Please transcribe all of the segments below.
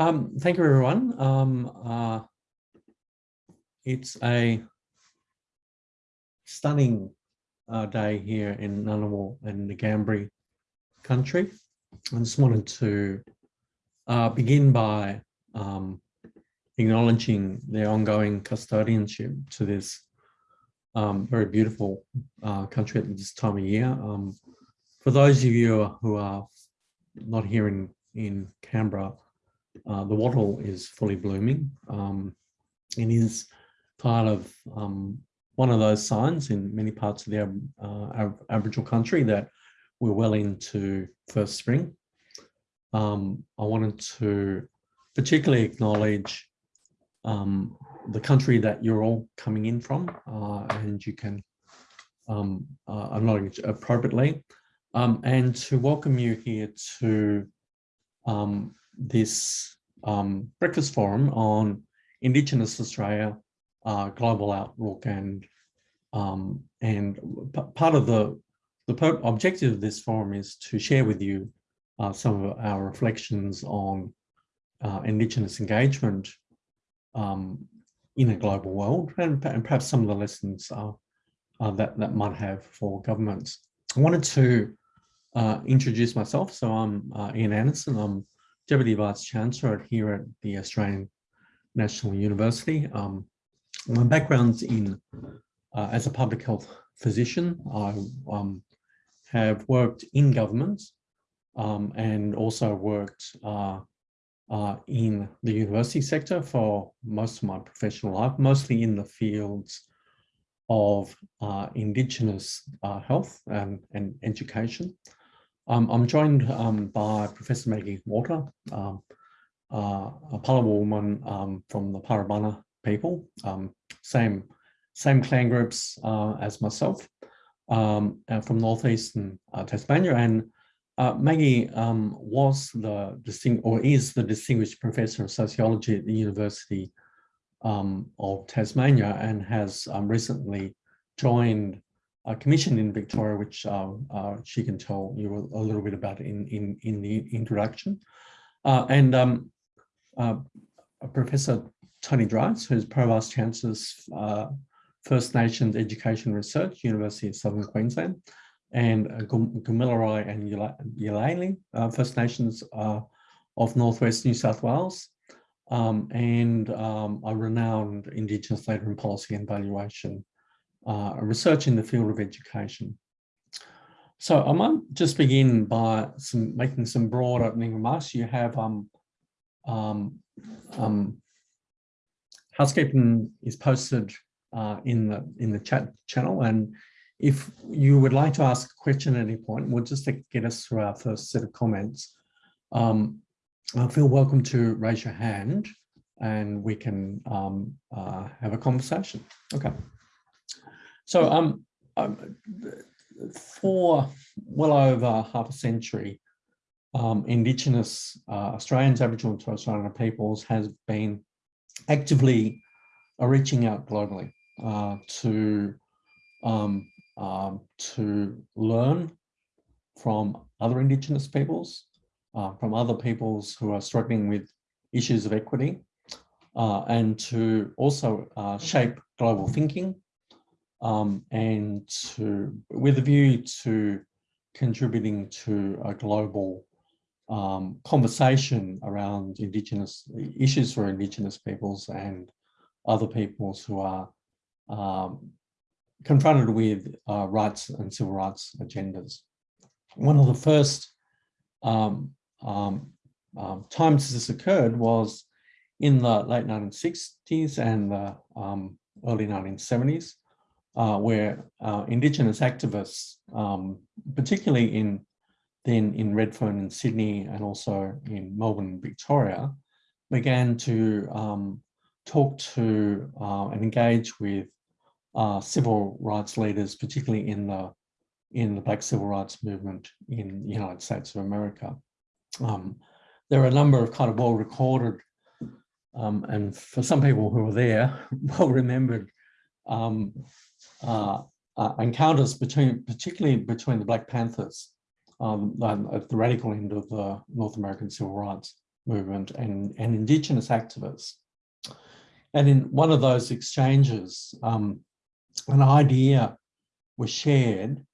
Um, thank you, everyone. Um, uh, it's a stunning uh, day here in Ngunnawal and Ngambri country. I just wanted to uh, begin by um, acknowledging their ongoing custodianship to this um, very beautiful uh, country at this time of year. Um, for those of you who are not here in, in Canberra, uh, the wattle is fully blooming. Um, it is part of um, one of those signs in many parts of the uh, Aboriginal country that we're well into first spring. Um, I wanted to particularly acknowledge um, the country that you're all coming in from uh, and you can um, uh, acknowledge appropriately um, and to welcome you here to um, this um, breakfast forum on Indigenous Australia, uh, global outlook, and um, and part of the the objective of this forum is to share with you uh, some of our reflections on uh, Indigenous engagement um, in a global world, and, and, perhaps some of the lessons uh, uh, that that might have for governments. I wanted to uh, introduce myself. So I'm Ian Anderson. I'm Deputy Vice Chancellor here at the Australian National University. Um, my background's in uh, as a public health physician. I um, have worked in government um, and also worked uh, uh, in the university sector for most of my professional life, mostly in the fields of uh, Indigenous uh, health and, and education. Um, I'm joined um, by Professor Maggie Walter, um, uh, a Palawa woman um, from the Parabana people, um, same same clan groups uh, as myself, um, uh, from northeastern uh, Tasmania, and uh, Maggie was the distinct or is the distinguished professor of sociology at the University of Tasmania, and has recently joined commissioned in Victoria, which uh, uh, she can tell you a, little bit about in, in, in the introduction. Uh, and um, uh, Professor Tony Dreise, who's Pro-Vice Chancellor's First Nations Education Research, University of Southern Queensland, and uh, Gamilaroi and Yalali, First Nations of Northwest New South Wales, um, and um, a renowned Indigenous leader in policy and valuation uh, research in the field of education. So I might just begin by some making some broad opening remarks. You have um, um, um, housekeeping is posted uh, in the in the chat channel, and if you would like to ask a question at any point, we'll just get us through our first set of comments. Um, feel welcome to raise your hand, and we can um, uh, have a conversation. Okay. So um, um, for well over half a century, um, Indigenous uh, Australians, Aboriginal and Torres Strait Islander peoples has been actively reaching out globally uh, to um, um, to learn from other Indigenous peoples, uh, from other peoples who are struggling with issues of equity, uh, and to also uh, shape global thinking um, and to, with a view to contributing to a global um, conversation around Indigenous issues for Indigenous peoples and other peoples who are um, confronted with uh, rights and civil rights agendas. One of the first um, um, um times this occurred was in the late 1960s and the um, early 1970s uh, where uh, Indigenous activists, um, particularly in then in Redfern and Sydney and also in Melbourne Victoria, began to um, talk to uh, and engage with uh, civil rights leaders, particularly in the in the Black Civil Rights Movement in the United States of America. Um, there are a number of kind of well recorded um, and for some people who were there, well remembered um, uh, uh, encounters between, particularly between the Black Panthers um, at the radical end of the North American civil rights movement and, and Indigenous activists. And in one of those exchanges, um, an idea was shared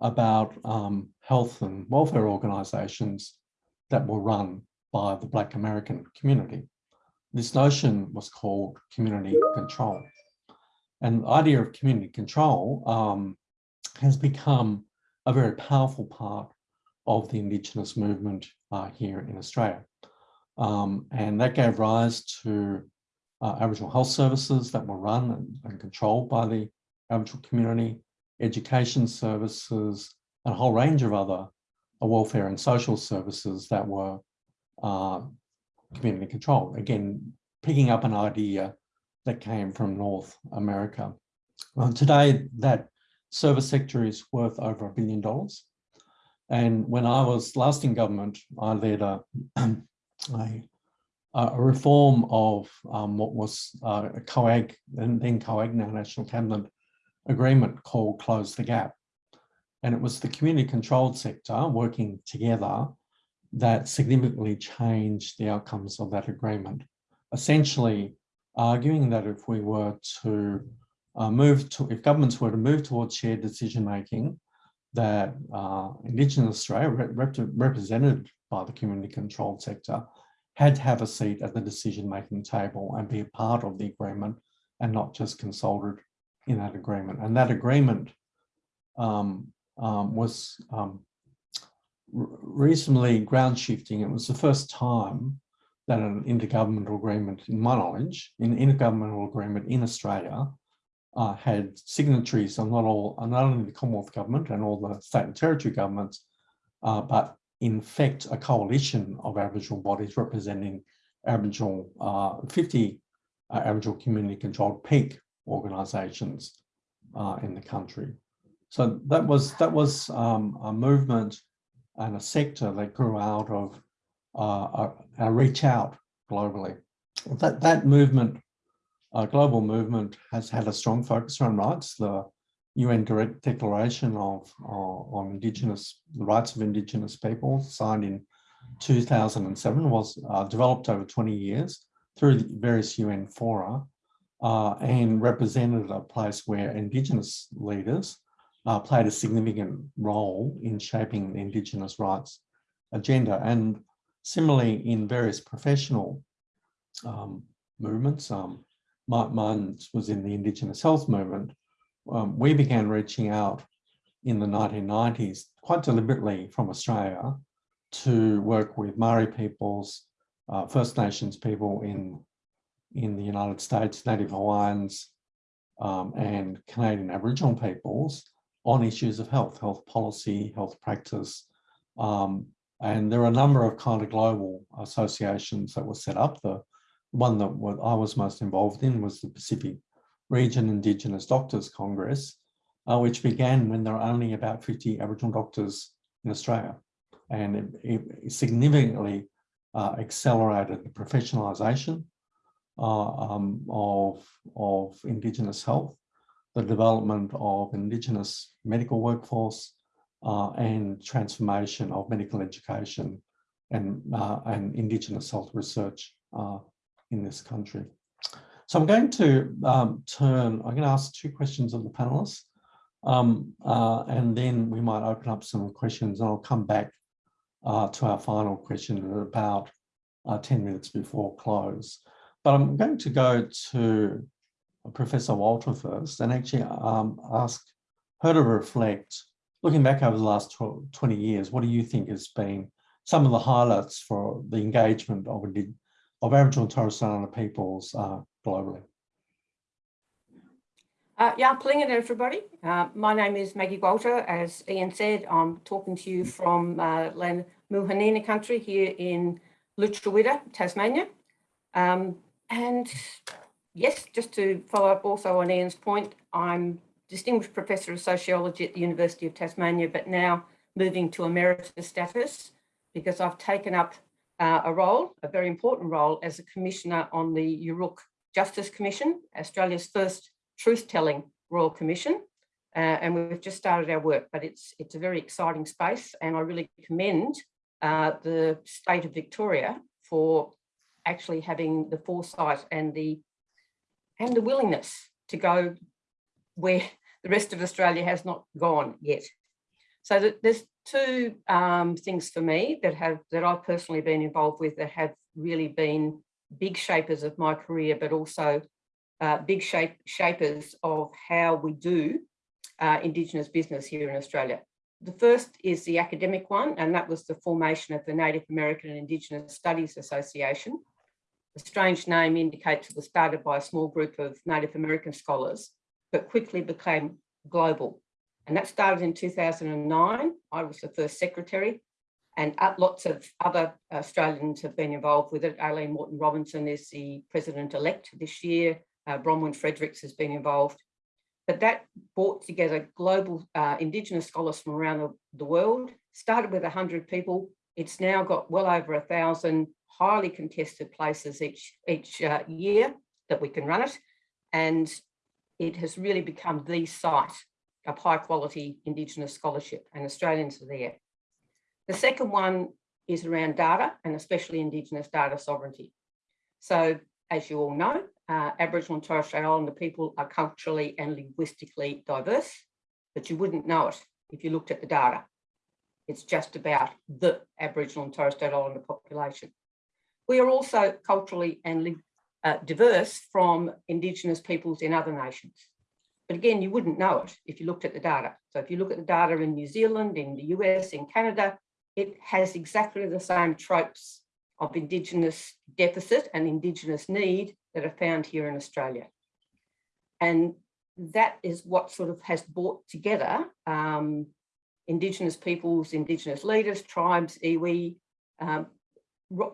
about um, health and welfare organisations that were run by the Black American community. This notion was called community control. And the idea of community control um, has become a very powerful part of the Indigenous movement uh, here in Australia. Um, and that gave rise to uh, Aboriginal health services that were run and, and, controlled by the Aboriginal community, education services, and a whole range of other uh, welfare and social services that were uh, community controlled. Again, picking up an idea that came from North America. Well, today, that service sector is worth over a billion dollars. And when I was last in government, I led a, a, a reform of um, what was uh, a COAG, and then COAG, now National Cabinet agreement called Close the Gap. And it was the community controlled sector working together that significantly changed the outcomes of that agreement. Essentially arguing that if we were to uh, move to, if governments were to move towards shared decision making, that uh, Indigenous Australia, rep represented by the community controlled sector, had to have a seat at the decision making table and be a part of the agreement and not just consulted in that agreement. And that agreement um, um, was um, reasonably ground shifting. It was the first time that an intergovernmental agreement, in my knowledge, an intergovernmental agreement in Australia uh, had signatories on not all, not only the Commonwealth government and all the state and territory governments, uh, but in fact a coalition of Aboriginal bodies representing Aboriginal uh, 50 uh, Aboriginal community controlled peak organisations uh, in the country. So that was that was um, a movement and a sector that grew out of uh, a, a reach out globally. That that movement uh, global movement has had a strong focus on rights. The UN Direct Declaration of, uh, on Indigenous the rights of Indigenous people, signed in 2007, was uh, developed over 20 years through various UN fora uh, and represented a place where Indigenous leaders uh, played a significant role in shaping the Indigenous rights agenda. And similarly, in various professional um, movements, um, mine was in the Indigenous health movement, um, we began reaching out in the 1990s, quite deliberately from Australia, to work with Maori peoples, uh, First Nations people in, in the United States, Native Hawaiians, um, and Canadian Aboriginal peoples on issues of health, health policy, health practice. Um, and there are a number of kind of global associations that were set up. The one that I was most involved in was the Pacific Region Indigenous Doctors Congress, uh, which began when there were only about 50 Aboriginal doctors in Australia. And it, it significantly uh, accelerated the professionalisation uh, um, of, of Indigenous health, the development of Indigenous medical workforce, uh, and transformation of medical education and, uh, and Indigenous health research uh, in this country. So I'm going to um, turn, I'm going to ask two questions of the panelists, um, uh, and then we might open up some questions and I'll come back uh, to our final question at about uh, 10 minutes before close. But I'm going to go to Professor Walter first and actually um, ask her to reflect, looking back over the last 20 years, what do you think has been some of the highlights for the engagement of of Aboriginal and Torres Strait Islander peoples uh, globally. Uh, yeah, plinga everybody. Uh, my name is Maggie Walter. As Ian said, I'm talking to you from uh, Land Muwinina country here in Lutruwita, Tasmania. Um, and yes, just to follow up also on Ian's point, I'm Distinguished Professor of Sociology at the University of Tasmania, but now moving to emeritus status because I've taken up uh, a role, a very important role as a commissioner on the Yoorrook Justice Commission, Australia's first truth-telling Royal Commission. Uh, and we've just started our work, but it's, it's a very exciting space and I really commend uh, the state of Victoria for actually having the foresight and the and the willingness to go where the rest of Australia has not gone yet. So that there's two um, things for me that have that I've personally been involved with that have really been big shapers of my career, but also uh, big shape shapers of how we do uh, Indigenous business here in Australia. The first is the academic one, and that was the formation of the Native American and Indigenous Studies Association. The strange name indicates it was started by a small group of Native American scholars, but quickly became global. And that started in 2009. I was the first secretary and lots of other Australians have been involved with it. Aileen Moreton-Robinson is the president-elect this year. Uh, Bronwyn Fredericks has been involved. But that brought together global uh, Indigenous scholars from around the, world, started with 100 people. It's now got well over a thousand highly contested places each, each uh, year that we can run it. And it has really become the site of high quality Indigenous scholarship and Australians are there. The second one is around data and especially Indigenous data sovereignty. So as you all know, uh, Aboriginal and Torres Strait Islander people are culturally and linguistically diverse, but you wouldn't know it if you looked at the data. It's just about the Aboriginal and Torres Strait Islander population. We are also culturally and uh, diverse from Indigenous peoples in other nations. But again, you wouldn't know it if you looked at the data. So if you look at the data in New Zealand, in the US, in Canada, it has exactly the same tropes of Indigenous deficit and Indigenous need that are found here in Australia. And that is what sort of has brought together um, Indigenous peoples, Indigenous leaders, tribes, iwi, um,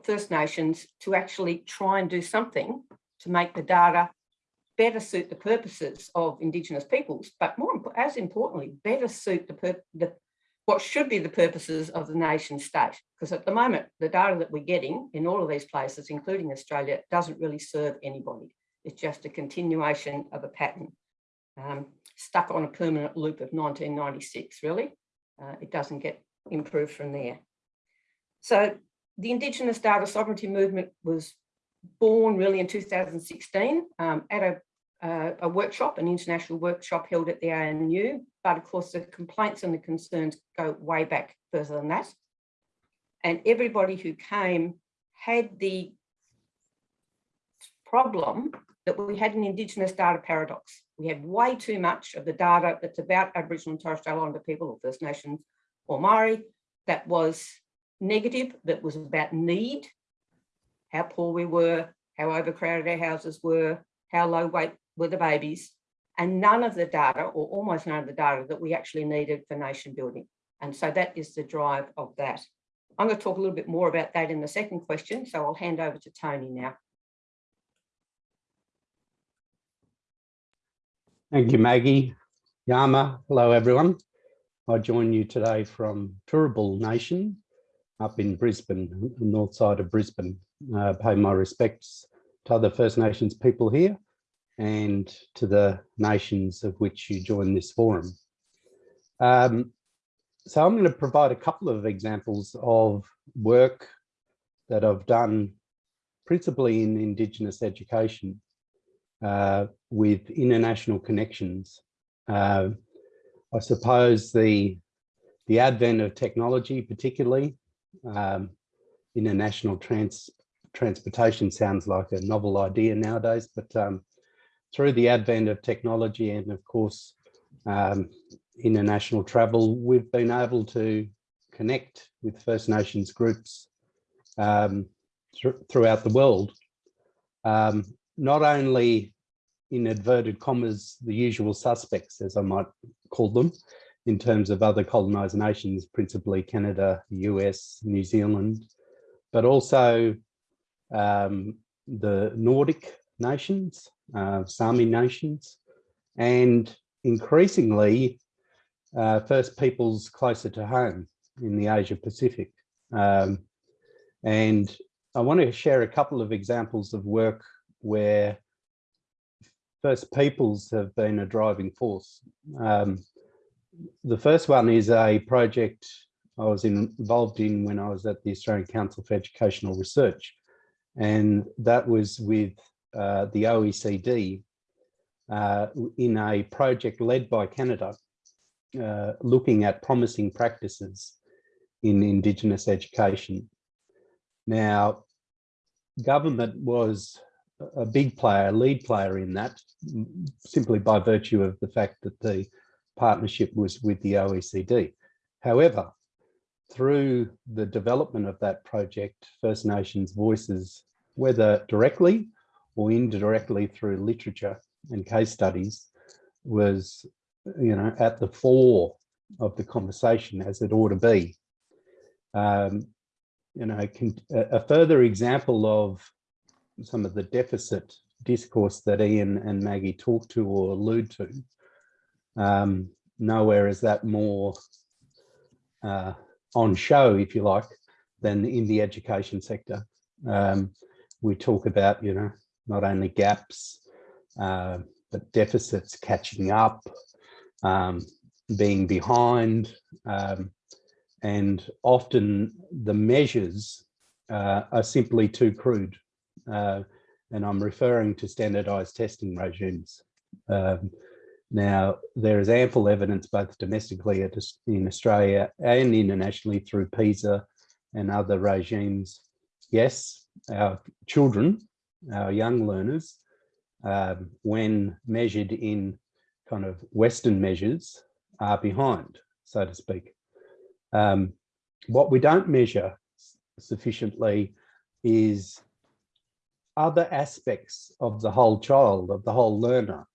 First Nations to actually try and do something to make the data better suit the purposes of Indigenous peoples, but more as importantly, better suit the, the what should be the purposes of the nation state. Because at the moment, the data that we're getting in all of these places, including Australia, doesn't really serve anybody. It's just a continuation of a pattern um, stuck on a permanent loop of 1996, really. Uh, it doesn't get improved from there. So the Indigenous data sovereignty movement was born really in 2016 um, at a, uh, a workshop, an international workshop held at the ANU. But of course, the complaints and the concerns go way back further than that. And everybody who came had the problem that we had an Indigenous data paradox. We had way too much of the data that's about Aboriginal and Torres Strait Islander people or First Nations or Maori that was negative, that was about need, how poor we were, how overcrowded our houses were, how low weight were the babies, and none of the data or almost none of the data that we actually needed for nation building. And so that is the drive of that. I'm going to talk a little bit more about that in the second question, so I'll hand over to Tony now. Thank you, Maggie. Yama, hello everyone. I join you today from Turrbal Nation up in Brisbane, north side of Brisbane. Uh, pay my respects to other First Nations people here and to the nations of which you join this forum. Um, so I'm going to provide a couple of examples of work that I've done principally in Indigenous education uh, with international connections. Uh, I suppose the, the advent of technology, particularly um, international trans, transportation sounds like a novel idea nowadays, but um, through the advent of technology and of course um, international travel, we've been able to connect with First Nations groups um, th throughout the world. Um, not only in inverted commas, the usual suspects, as I might call them, in terms of other colonized nations, principally Canada, US, New Zealand, but also um, the Nordic nations, uh, Sami nations, and increasingly uh, First Peoples closer to home in the Asia Pacific. Um, and I want to share a couple of examples of work where First Peoples have been a driving force. Um, the first one is a project I was involved in when I was at the Australian Council for Educational Research, And that was with uh, the OECD uh, in a project led by Canada, uh, looking at promising practices in Indigenous education. Now, government was a big player, lead player in that, simply by virtue of the fact that the partnership was with the OECD. However, through the development of that project, First Nations voices, whether directly or indirectly through literature and case studies, was you know at the fore of the conversation as it ought to be. Um, you know, a further example of some of the deficit discourse that Ian and Maggie talk to or allude to. Um, nowhere is that more uh, on show, if you like, than in the education sector. Um, we talk about, you know, not only gaps, uh, but deficits catching up, um, being behind, um, and often the measures uh, are simply too crude. Uh, and I'm referring to standardized testing regimes. Um, now, there is ample evidence both domestically in Australia and internationally through PISA and other regimes. Yes, our children, our young learners, um, when measured in kind of Western measures, are behind, so to speak. Um, what we don't measure sufficiently is other aspects of the whole child, of the whole learner.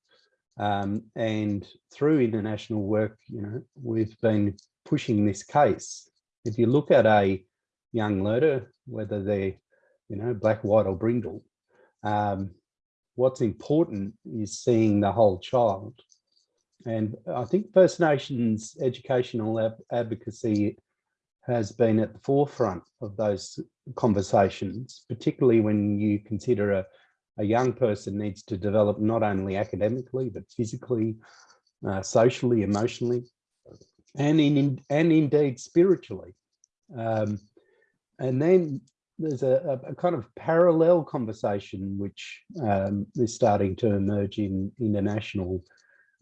Um, and through international work, you know, we've been pushing this case. If you look at a young learner, whether they're, you know, black, white or brindle, um, what's important is seeing the whole child. And I think First Nations educational advocacy has been at the forefront of those conversations, particularly when you consider a, a young person needs to develop not only academically, but physically, uh, socially, emotionally, and in, and indeed spiritually. Um, and then there's a, a, kind of parallel conversation which um, is starting to emerge in international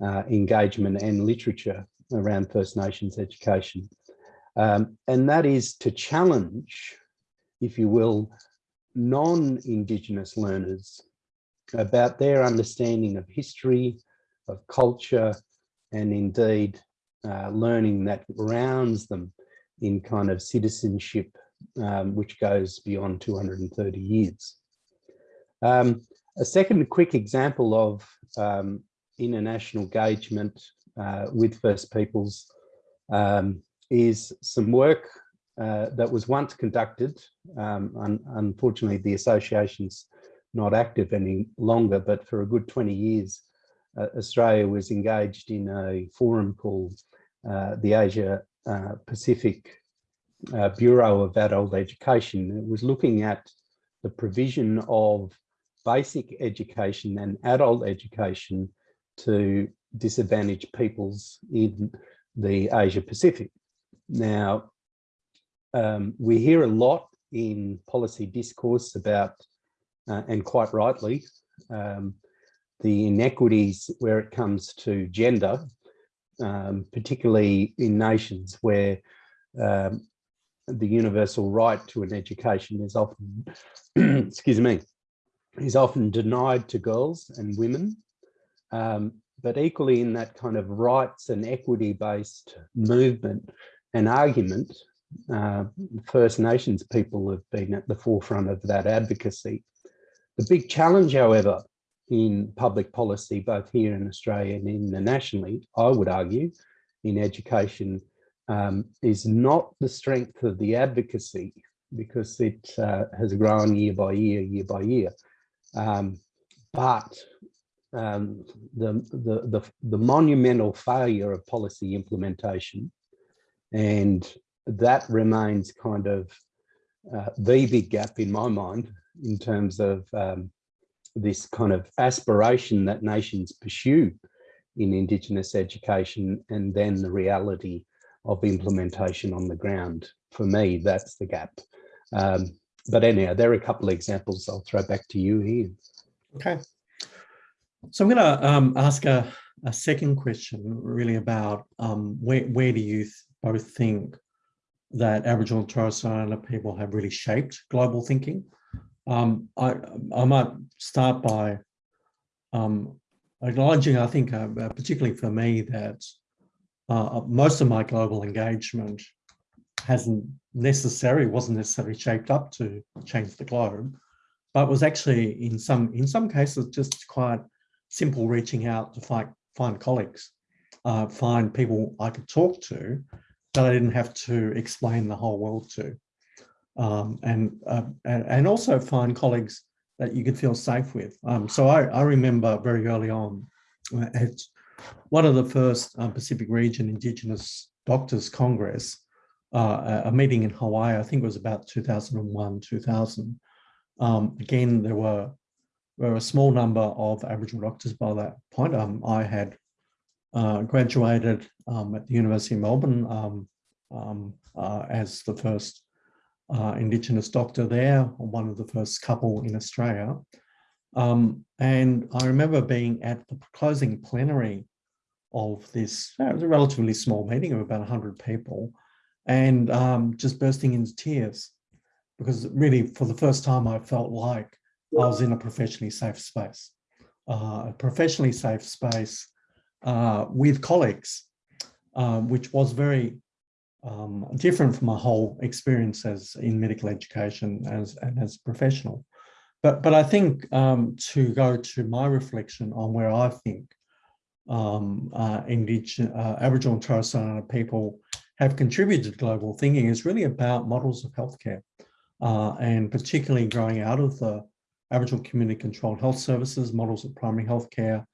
uh, engagement and literature around First Nations education. Um, and that is to challenge, if you will, non-Indigenous learners about their understanding of history, of culture, and indeed uh, learning that grounds them in kind of citizenship, um, which goes beyond 230 years. Um, a second quick example of um, international engagement uh, with First Peoples um, is some work uh, that was once conducted. Um, un unfortunately, the association's not active any longer, but for a good 20 years, uh, Australia was engaged in a forum called uh, the Asia uh, Pacific uh, Bureau of Adult Education. It was looking at the provision of basic education and adult education to disadvantaged peoples in the Asia Pacific. Now, um, we hear a lot in policy discourse about, uh, and quite rightly, um, the inequities where it comes to gender, um, particularly in nations where um, the universal right to an education is often, excuse me, is often denied to girls and women. Um, but equally in that kind of rights and equity based movement, and argument, uh, First Nations people have been at the forefront of that advocacy. The big challenge, however, in public policy, both here in Australia and internationally, I would argue, in education, um, is not the strength of the advocacy, because it uh, has grown year by year, year by year, um, but um, the, the, the, the monumental failure of policy implementation and that remains kind of uh, the big gap in my mind in terms of um, this kind of aspiration that nations pursue in Indigenous education and then the reality of implementation on the ground. For me, that's the gap. Um, but anyhow, there are a couple of examples I'll throw back to you, Ian. Okay. So I'm going to um, ask a, a second question really about um, where, where do you both think that Aboriginal and Torres Strait Islander people have really shaped global thinking? Um, I, I might start by um, acknowledging, I think, uh, uh, particularly for me, that uh, most of my global engagement hasn't necessarily, wasn't necessarily shaped up to change the globe, but was actually in some in some cases just quite simple reaching out to find find colleagues, uh, find people I could talk to that I didn't have to explain the whole world to, um, and, uh, and also find colleagues that you could feel safe with. Um, so I, I remember very early on uh, at one of the first um, Pacific Region Indigenous Doctors Congress, uh, a a meeting in Hawaii, I think it was about 2001, 2000. Um, again, there were, were a small number of Aboriginal doctors by that point. Um, I had uh, graduated um, at the University of Melbourne um, um, uh, as the first uh, Indigenous doctor there, one of the first couple in Australia. Um, and I remember being at the closing plenary of this, uh, it was a relatively small meeting of about 100 people, and um, just bursting into tears because really for the first time I felt like I was in a professionally safe space, uh, a professionally safe space uh, with colleagues, um, which was very um, different from my whole experience as in medical education as and as a professional. But but I think um, to go to my reflection on where I think um, uh, indigenous, uh, Aboriginal and Torres Strait Islander people have contributed to global thinking is really about models of healthcare, uh, and particularly growing out of the Aboriginal community controlled health services, models of primary healthcare,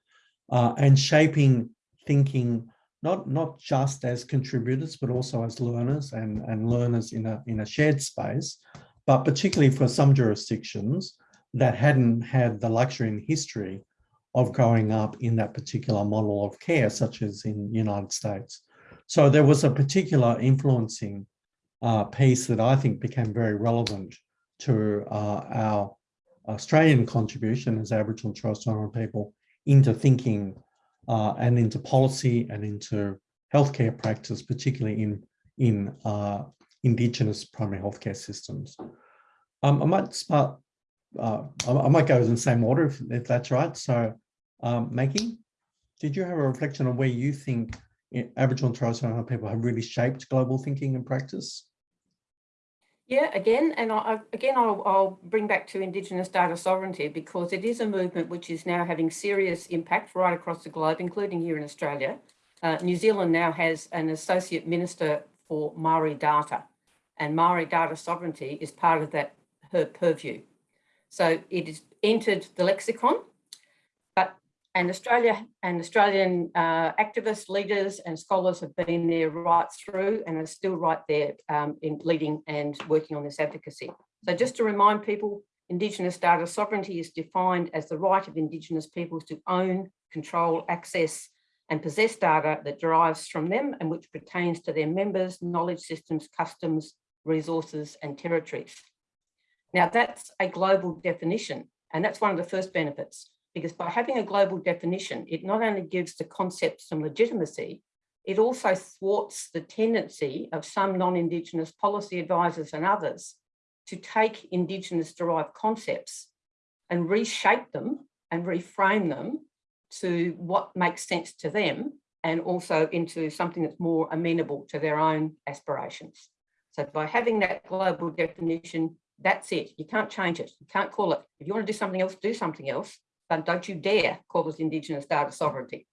uh, and shaping thinking not not just as contributors but also as learners and and learners in a in a shared space but particularly for some jurisdictions that hadn't had the luxury in history of growing up in that particular model of care such as in united states. So there was a particular influencing uh, piece that i think became very relevant to uh, our australian contribution as aboriginal and torres strait islander people into thinking uh, and into policy and into healthcare practice, particularly in, in uh, Indigenous primary healthcare systems. Um, I might start, uh, I, might go in the same order if, if that's right. So um, Maggie, did you have a reflection on where you think Aboriginal and Torres Strait Islander people have really shaped global thinking and practice? Yeah, again, and I, again, I'll, I'll bring back to Indigenous data sovereignty because it is a movement which is now having serious impact right across the globe, including here in Australia. Uh, New Zealand now has an associate minister for Maori data, and Maori data sovereignty is part of that her purview. So it has entered the lexicon and Australia and Australian uh, activists, leaders and scholars have been there right through and are still right there um, in leading and working on this advocacy. So just to remind people, Indigenous data sovereignty is defined as the right of Indigenous peoples to own, control, access and possess data that derives from them and which pertains to their members, knowledge systems, customs, resources and territories. Now that's a global definition and that's one of the first benefits because by having a global definition, it not only gives the concept some legitimacy, it also thwarts the tendency of some non-Indigenous policy advisors and others to take Indigenous derived concepts and reshape them and reframe them to what makes sense to them and also into something that's more amenable to their own aspirations. So by having that global definition, that's it. You can't change it. You can't call it. If you want to do something else, do something else then don't you dare call us Indigenous data sovereignty.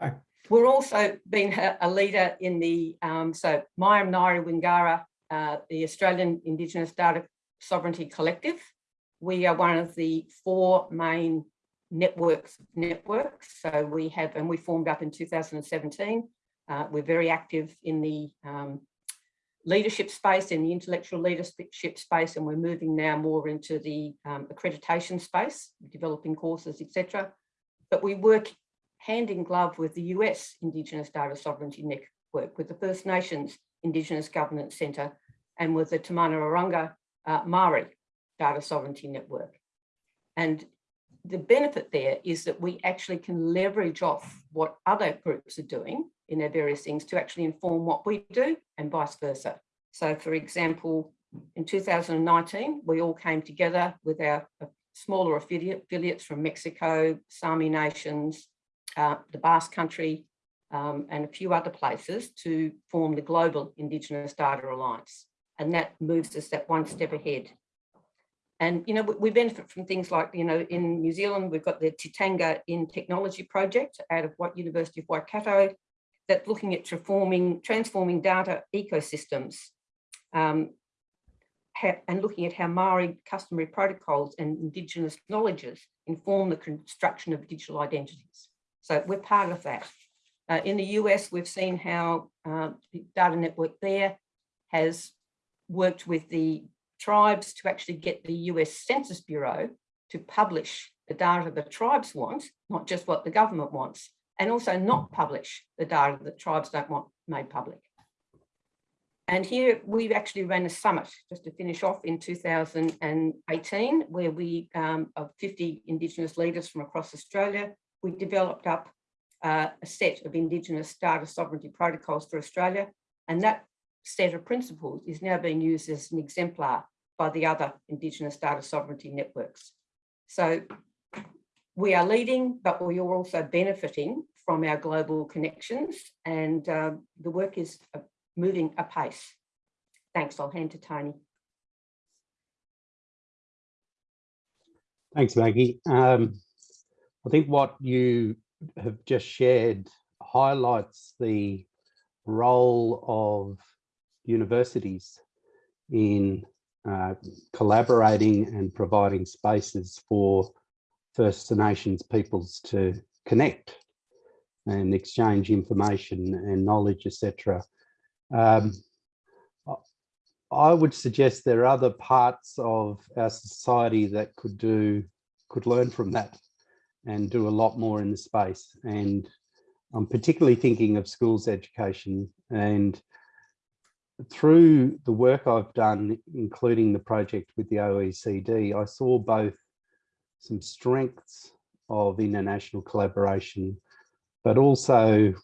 Okay. We're also being a, leader in the, um, so Maiam nayri Wingara, uh, the Australian Indigenous Data Sovereignty Collective. We are one of the four main networks networks. So we have, and we formed up in 2017. Uh, we're very active in the um, leadership space in the intellectual leadership space, and we're moving now more into the um, accreditation space, developing courses, etc. But we work hand in glove with the US Indigenous Data Sovereignty Network, with the First Nations Indigenous Governance Centre, and with the Te Mana Raraunga uh, Maori Data Sovereignty Network. And the benefit there is that we actually can leverage off what other groups are doing in their various things to actually inform what we do and vice versa. So for example, in 2019, we all came together with our uh, smaller affiliate, affiliates from Mexico, Sami nations, uh, the Basque country, um, and a few other places to form the Global Indigenous Data Alliance. And that moves us that one step ahead. And, you know, we, benefit from things like, you know, in New Zealand, we've got the Tikanga in Technology project out of what University of Waikato that's looking at transforming, transforming data ecosystems um, and looking at how Maori customary protocols and Indigenous knowledges inform the construction of digital identities. So we're part of that. Uh, in the US, we've seen how uh, data network there has worked with the tribes to actually get the US Census Bureau to publish the data the tribes want, not just what the government wants, and also not publish the data that tribes don't want made public. And here we've actually ran a summit just to finish off in 2018, where we, um, of 50 Indigenous leaders from across Australia, we developed up uh, a set of Indigenous data sovereignty protocols for Australia. And that set of principles is now being used as an exemplar by the other Indigenous data sovereignty networks. So we are leading, but we are also benefiting from our global connections and uh, the work is uh, moving apace. Thanks, I'll hand to Tony. Thanks, Maggie. Um, I think what you have just shared highlights the role of universities in uh, collaborating and providing spaces for First Nations peoples to connect and exchange information and knowledge, etc. Um, I would suggest there are other parts of our society that could do, could learn from that and do a lot more in the space. And I'm particularly thinking of schools education and through the work I've done, including the project with the OECD, I saw both some strengths of international collaboration, but also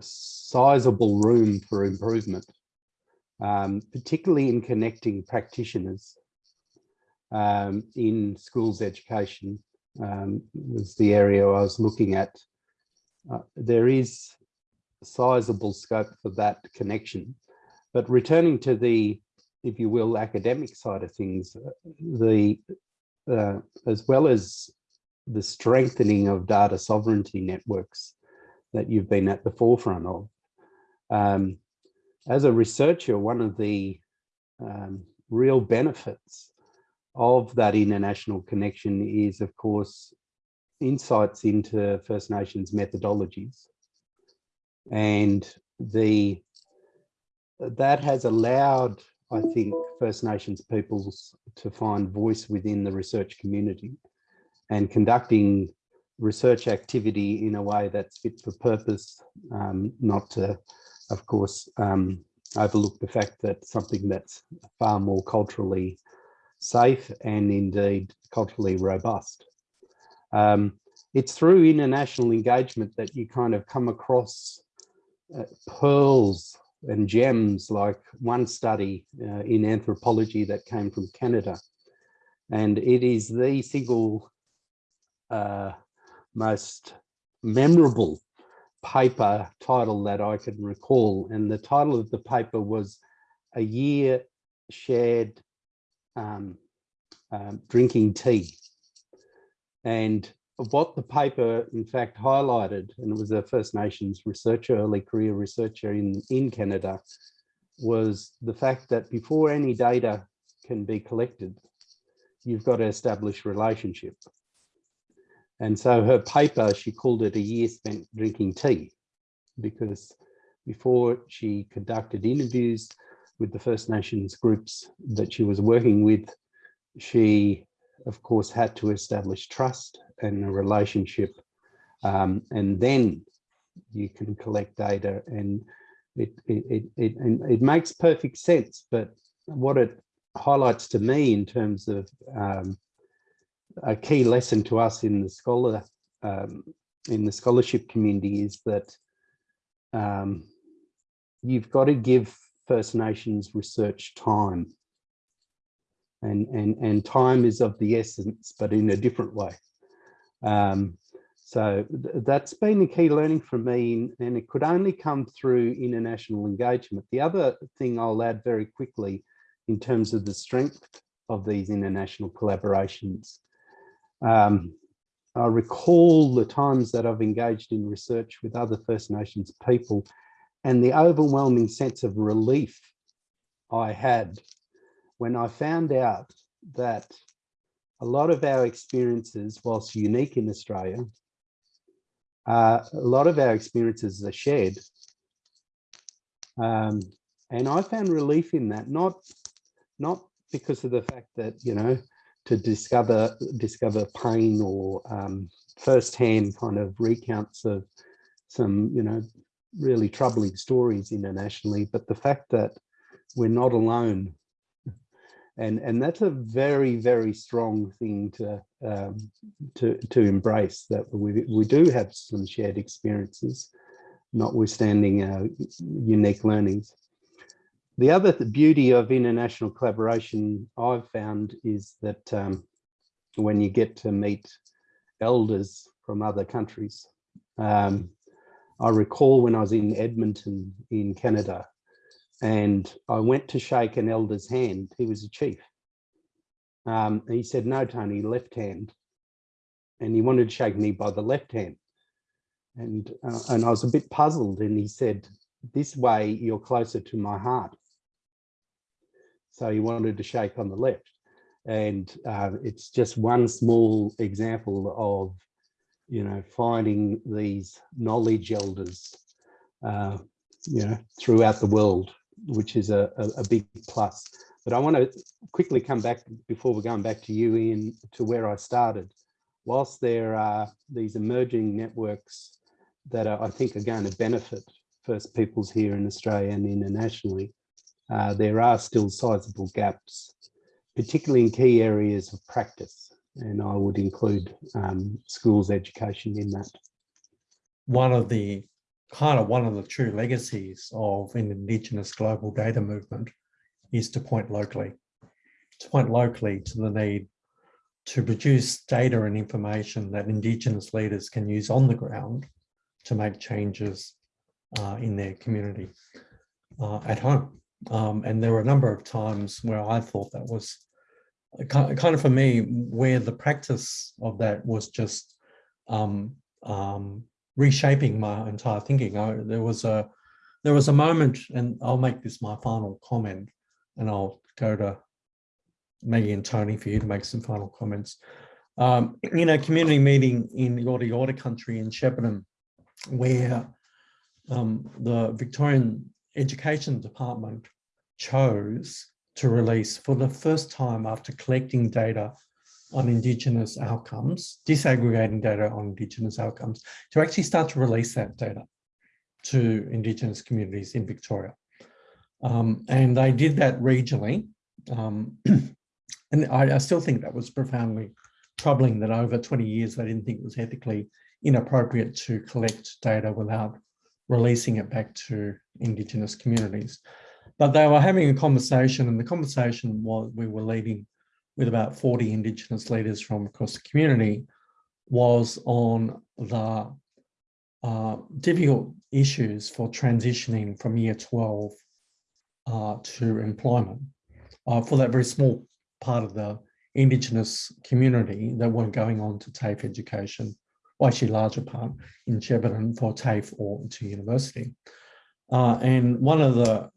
sizable room for improvement, um, particularly in connecting practitioners um, in schools education um, was the area I was looking at. Uh, there is sizable scope for that connection. But returning to the, if you will, academic side of things, the uh, as well as the strengthening of data sovereignty networks that you've been at the forefront of. Um, as a researcher, one of the um, real benefits of that international connection is, of course, insights into First Nations methodologies. And the that has allowed, I think, First Nations peoples to find voice within the research community and conducting research activity in a way that's fit for purpose, um, not to, of course, um, overlook the fact that something that's far more culturally safe and indeed culturally robust. Um, it's through international engagement that you kind of come across uh, pearls and gems like one study uh, in anthropology that came from Canada. And it is the single uh, most memorable paper title that I can recall. And the title of the paper was A Year Shared um, um, Drinking Tea. And what the paper in fact highlighted, and it was a First Nations researcher, early career researcher in, in Canada, was the fact that before any data can be collected, you've got to establish relationship. And so her paper, she called it a year spent drinking tea, because before she conducted interviews with the First Nations groups that she was working with, she of course had to establish trust and a relationship um, and then you can collect data and it it, it it it makes perfect sense but what it highlights to me in terms of um, a key lesson to us in the scholar um, in the scholarship community is that um, you've got to give First Nations research time. And, and, and time is of the essence, but in a different way. Um, so th that's been a key learning for me, and it could only come through international engagement. The other thing I'll add very quickly in terms of the strength of these international collaborations. Um, I recall the times that I've engaged in research with other First Nations people and the overwhelming sense of relief I had when I found out that a lot of our experiences, whilst unique in Australia, uh, a lot of our experiences are shared. Um, and I found relief in that, not, not because of the fact that, you know, to discover discover pain or um, firsthand kind of recounts of some, you know, really troubling stories internationally, but the fact that we're not alone. And, and that's a very, very strong thing to, um, to, to embrace that we, we do have some shared experiences, notwithstanding our unique learnings. The other beauty of international collaboration I've found is that um, when you get to meet elders from other countries, um, I recall when I was in Edmonton in Canada and I went to shake an elder's hand. He was a chief. Um, he said, no, Tony, left hand. And he wanted to shake me by the left hand. And, uh, and I was a bit puzzled. And he said, this way you're closer to my heart. So he wanted to shake on the left. And uh, it's just one small example of you know, finding these knowledge elders, uh, you know, throughout the world, which is a, a, a, big plus. But I want to quickly come back before we're going back to you, Ian, to where I started. Whilst there are these emerging networks that are, I think are going to benefit First Peoples here in Australia and internationally, uh, there are still sizable gaps, particularly in key areas of practice and I would include um, schools education in that. One of the kind of one of the true legacies of an Indigenous global data movement is to point locally, to point locally to the need to produce data and information that Indigenous leaders can use on the ground to make changes uh, in their community uh, at home. Um, and there were a number of times where I thought that was kind of for me, where the practice of that was just um, um, reshaping my entire thinking. I, there was a there was a moment, and I'll make this my final comment, and I'll go to Maggie and Tony for you to make some final comments. Um, in a community meeting in the Yorta Yorta country in Shepparton, where um, the Victorian Education Department chose to release for the first time after collecting data on Indigenous outcomes, disaggregating data on Indigenous outcomes, to actually start to release that data to Indigenous communities in Victoria. Um, and they did that regionally. Um, and I, I, still think that was profoundly troubling that over 20 years, they didn't think it was ethically inappropriate to collect data without releasing it back to Indigenous communities. But they were having a conversation and the conversation was we were leading with about 40 Indigenous leaders from across the community was on the uh, difficult issues for transitioning from year 12 uh, to employment uh, for that very small part of the Indigenous community that weren't going on to TAFE education, or actually larger part in Shepparton for TAFE or to university. Uh, and one of the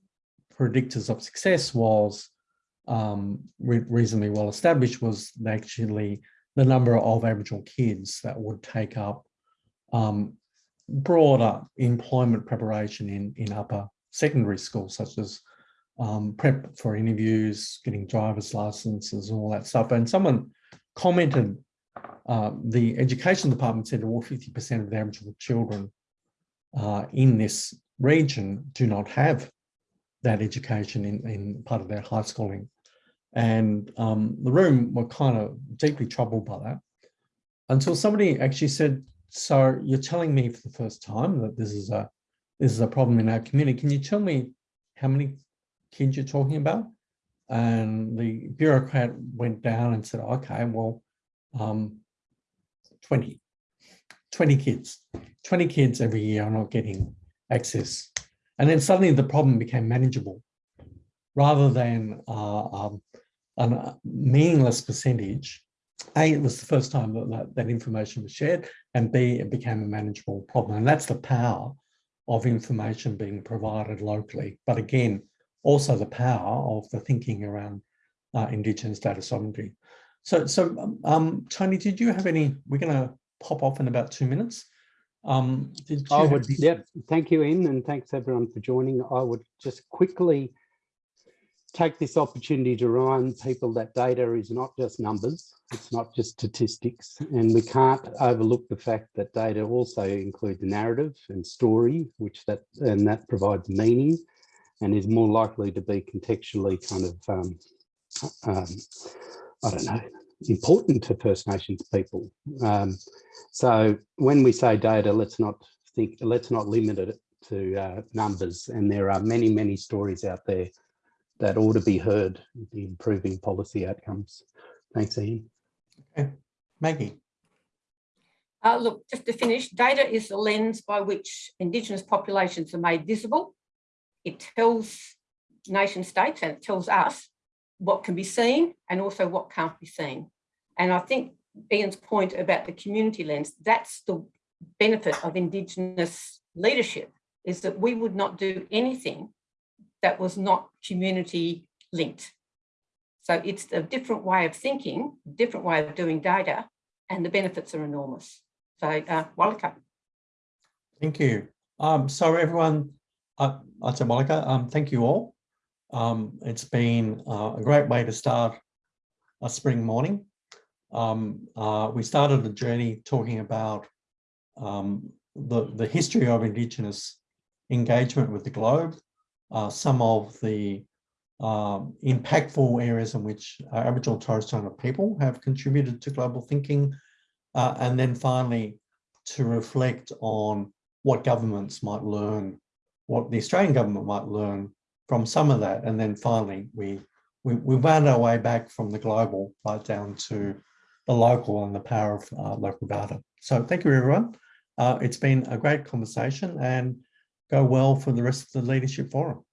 predictors of success was um, re reasonably well established was actually the number of Aboriginal kids that would take up um, broader employment preparation in, in upper secondary schools, such as um, prep for interviews, getting driver's licenses and all that stuff. And someone commented, uh, the education department said, well, 50% of the Aboriginal children uh, in this region do not have that education in, in part of their high schooling And um, the room were kind of deeply troubled by that until somebody actually said, so you're telling me for the first time that this is a this is a problem in our community. Can you tell me how many kids you're talking about? And the bureaucrat went down and said, okay, well, um, 20, 20 kids, 20 kids every year are not getting access. And then suddenly the problem became manageable rather than uh, um, a meaningless percentage. A, it was the first time that, that that information was shared, and B, it became a manageable problem. And that's the power of information being provided locally. But again, also the power of the thinking around uh, Indigenous data sovereignty. So, so um, Tony, did you have any, we're going to pop off in about two minutes. Um, did you I would, yep, thank you, Ian, and thanks everyone for joining. I would just quickly take this opportunity to remind people that data is not just numbers, it's not just statistics, and we can't overlook the fact that data also includes narrative and story, which that, and that provides meaning and is more likely to be contextually kind of, um, um, I don't know, important to First Nations people. Um, so when we say data, let's not think, let's not limit it to uh, numbers. And there are many, many stories out there that ought to be heard, the improving policy outcomes. Thanks, Ian. Maggie? Uh, look, just to finish, data is the lens by which Indigenous populations are made visible. It tells nation states and it tells us what can be seen and also what can't be seen. And I think Ian's point about the community lens, that's the benefit of Indigenous leadership, is that we would not do anything that was not community linked. So it's a different way of thinking, different way of doing data, and the benefits are enormous. So, uh, Walaka. Thank you. Um, so everyone, uh, I'd say Monica, um, thank you all. Um, it's been uh, a great way to start a spring morning. Um, uh, we started a journey talking about um, the, the history of Indigenous engagement with the globe, uh, some of the um, impactful areas in which uh, Aboriginal and Torres Strait Islander people have contributed to global thinking, uh, and then finally to reflect on what governments might learn, what the Australian government might learn from some of that. And then finally, we, we, we wound our way back from the global right down to the local and the power of uh, local data. So thank you, everyone. Uh, it's been a great conversation and go well for the rest of the Leadership Forum.